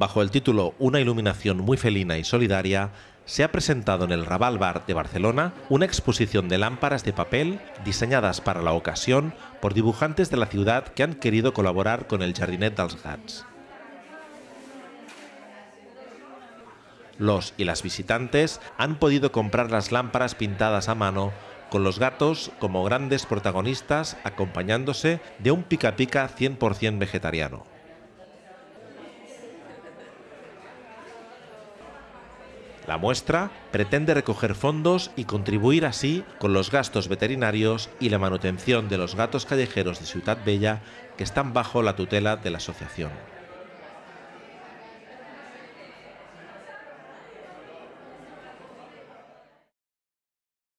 bajo el título Una iluminación muy felina y solidaria, se ha presentado en el Raval Bar de Barcelona una exposición de lámparas de papel diseñadas para la ocasión por dibujantes de la ciudad que han querido colaborar con el Jardinet dels Gats. Los y las visitantes han podido comprar las lámparas pintadas a mano con los gatos como grandes protagonistas acompañándose de un pica pica 100% vegetariano. La muestra pretende recoger fondos y contribuir así con los gastos veterinarios y la manutención de los gatos callejeros de Ciudad Bella que están bajo la tutela de la asociación.